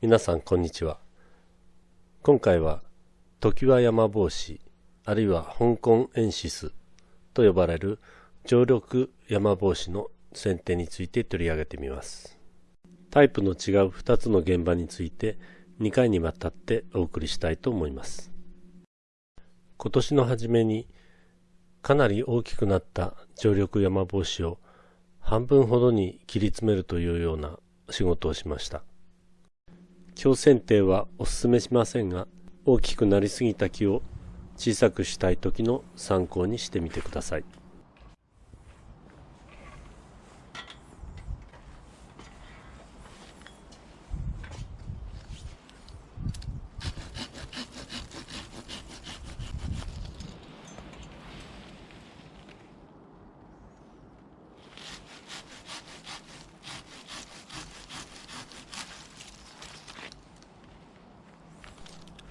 皆さんこんにちは。今回は常盤山帽子あるいは香港エンシスと呼ばれる常緑山帽子の選定について取り上げてみます。タイプの違う2つの現場について2回にわたってお送りしたいと思います。今年の初めにかなり大きくなった常緑山帽子を半分ほどに切り詰めるというような仕事をしました。強剪定はお勧めしませんが、大きくなりすぎた木を小さくしたい時の参考にしてみてください。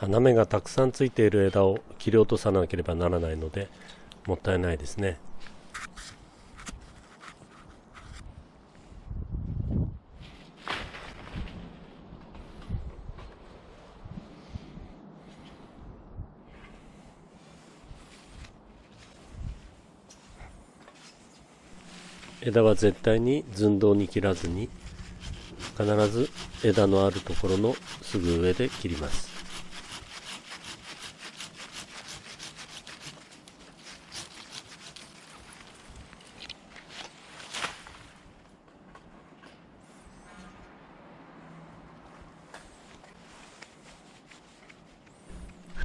花芽がたくさんついている枝を切り落とさなければならないのでもったいないですね。枝は絶対に寸胴に切らずに必ず枝のあるところのすぐ上で切ります。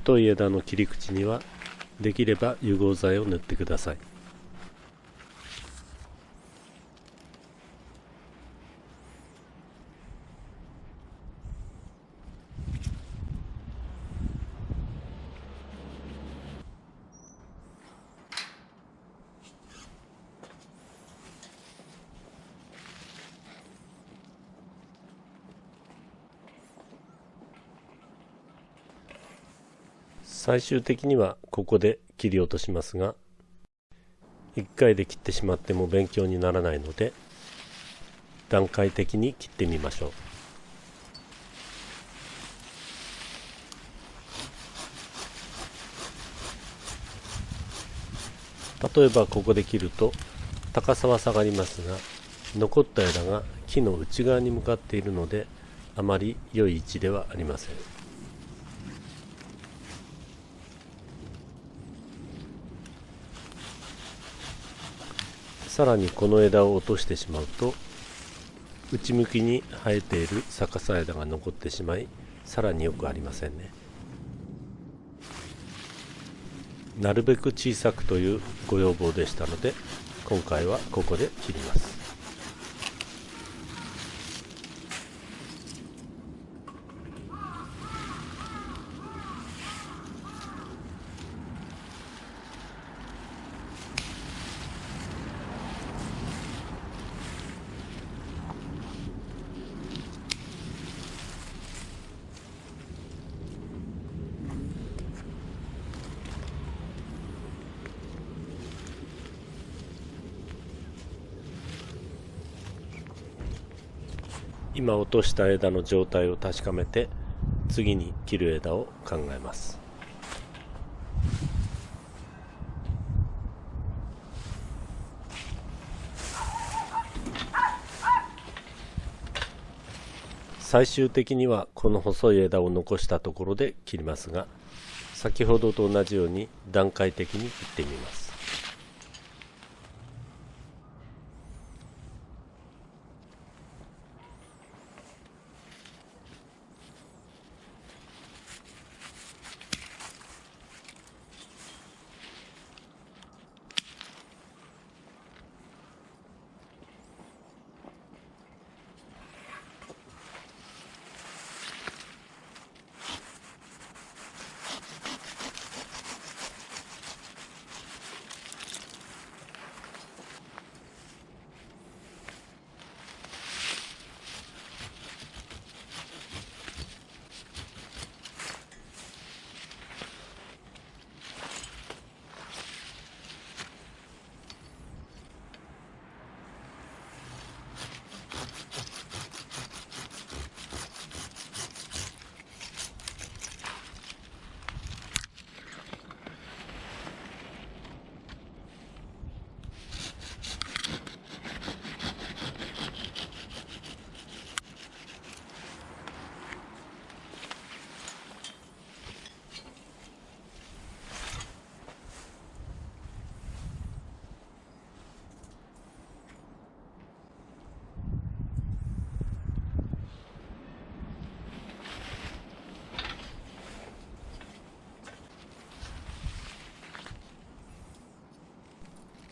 太い枝の切り口にはできれば融合剤を塗ってください。最終的にはここで切り落としますが1回で切ってしまっても勉強にならないので段階的に切ってみましょう例えばここで切ると高さは下がりますが残った枝が木の内側に向かっているのであまり良い位置ではありません。さらにこの枝を落としてしまうと内向きに生えている逆さ枝が残ってしまいさらによくありませんね。なるべく小さくというご要望でしたので今回はここで切ります。今落とした枝の状態を確かめて次に切る枝を考えます。最終的にはこの細い枝を残したところで切りますが先ほどと同じように段階的に切ってみます。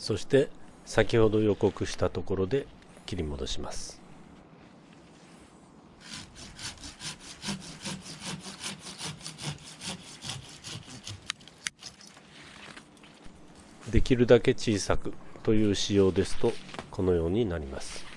そして先ほど予告したところで切り戻します。できるだけ小さくという仕様ですとこのようになります。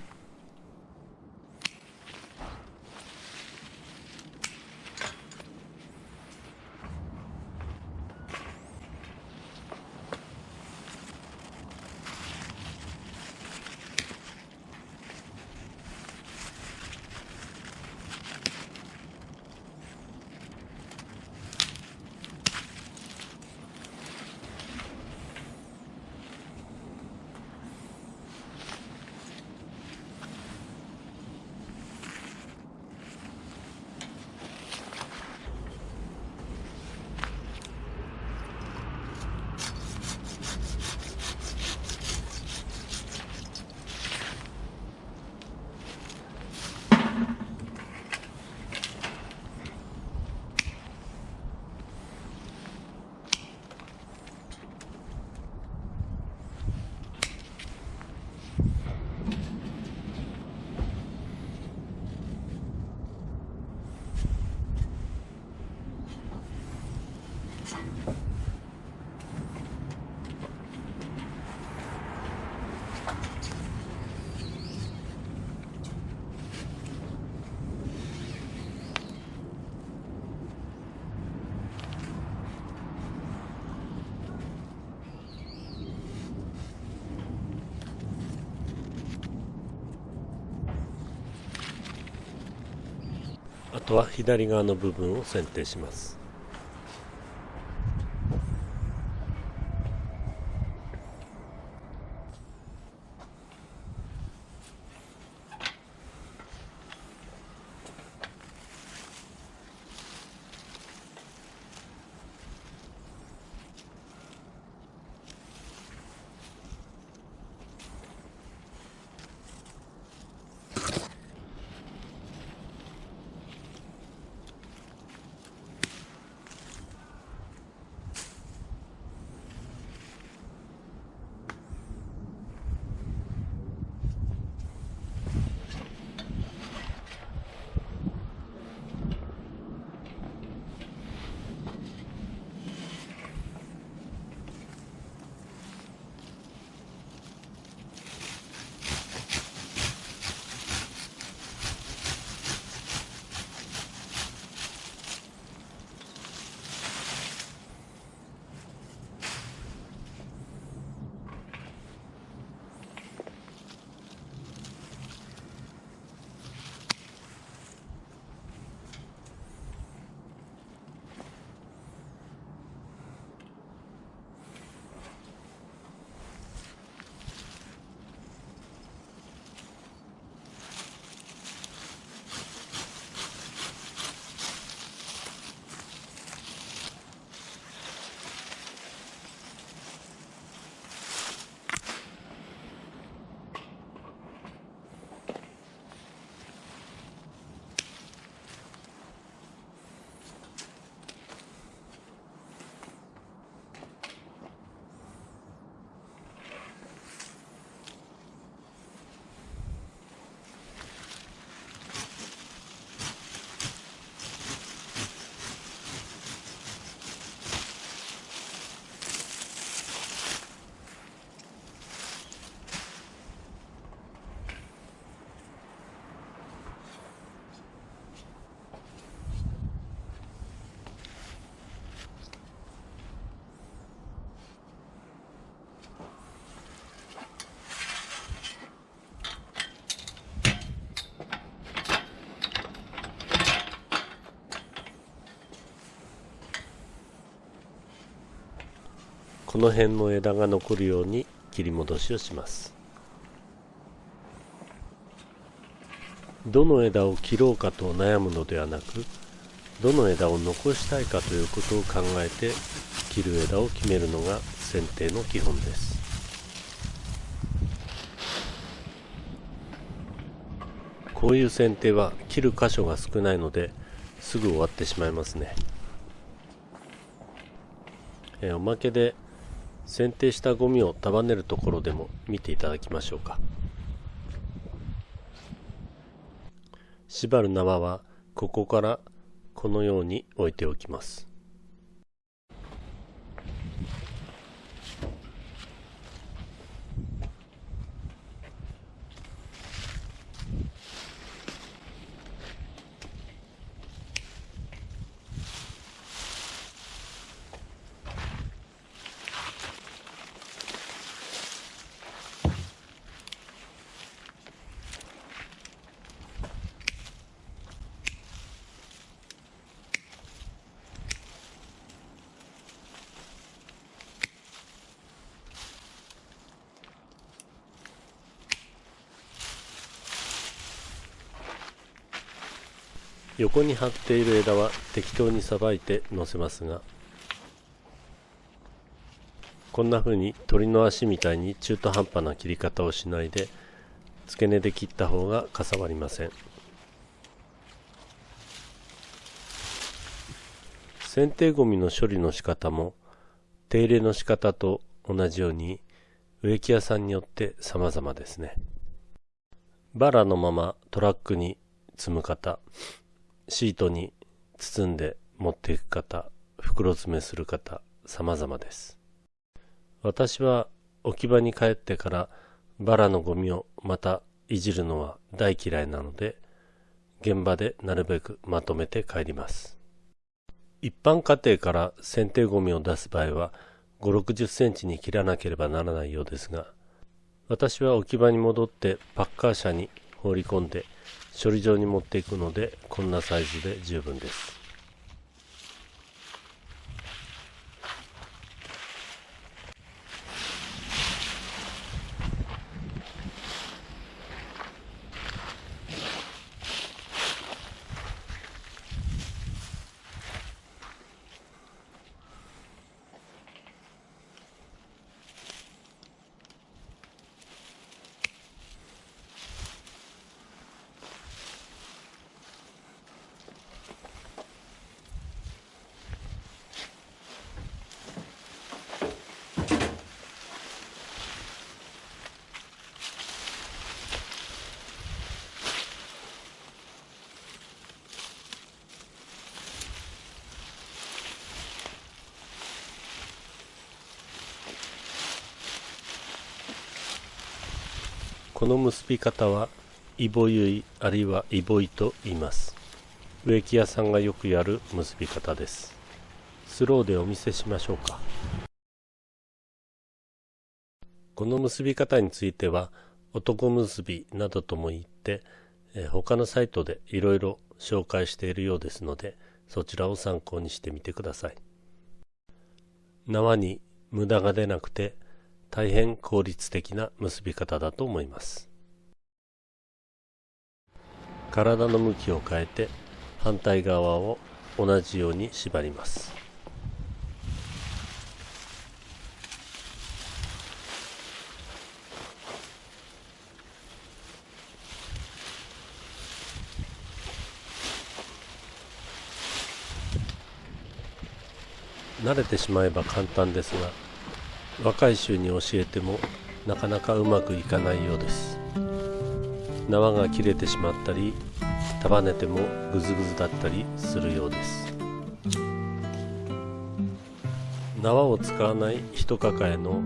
とは左側の部分を選定します。この辺の枝が残るように切り戻しをします。どの枝を切ろうかと悩むのではなくどの枝を残したいかということを考えて切る枝を決めるのが剪定の基本です。こういう剪定は切る箇所が少ないのですぐ終わってしまいますね。えおまけで剪定したゴミを束ねるところでも見ていただきましょうか。縛る縄はここからこのように置いておきます。横に張っている枝は適当にさばいて乗せますがこんな風に鳥の足みたいに中途半端な切り方をしないで付け根で切った方がかさばりません。剪定ゴミの処理の仕方も手入れの仕方と同じように植木屋さんによって様々ですね。バラのままトラックに積む方。シートに包んで持っていく方、袋詰めする方、様々です。私は置き場に帰ってからバラのゴミをまたいじるのは大嫌いなので、現場でなるべくまとめて帰ります。一般家庭から剪定ゴミを出す場合は5、60センチに切らなければならないようですが、私は置き場に戻ってパッカー車に放り込んで処理場に持っていくのでこんなサイズで十分です。この結び方はイボユイあるいはイボイと言います。植木屋さんがよくやる結び方です。スローでお見せしましょうか。この結び方については男結びなどとも言って、他のサイトでいろいろ紹介しているようですのでそちらを参考にしてみてください。縄に無駄が出なくて大変効率的な結び方だと思います。体の向きを変えて反対側を同じように縛ります。慣れてしまえば簡単ですが若い衆に教えてもなかなかうまくいかないようです。縄が切れてしまったり束ねてもグズグズだったりするようです。縄を使わない一抱えの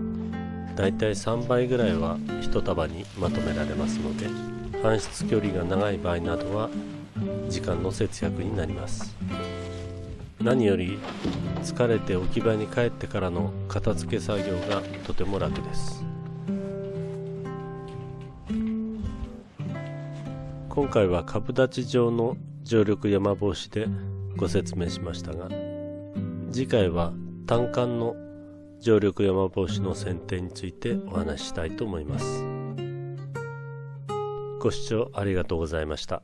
だいたい3倍ぐらいは一束にまとめられますので搬出距離が長い場合などは時間の節約になります。何より疲れて置き場に帰ってからの片付け作業がとても楽です今回は株立ち状の常緑山帽子でご説明しましたが次回は単管の常緑山帽子の剪定についてお話ししたいと思いますご視聴ありがとうございました。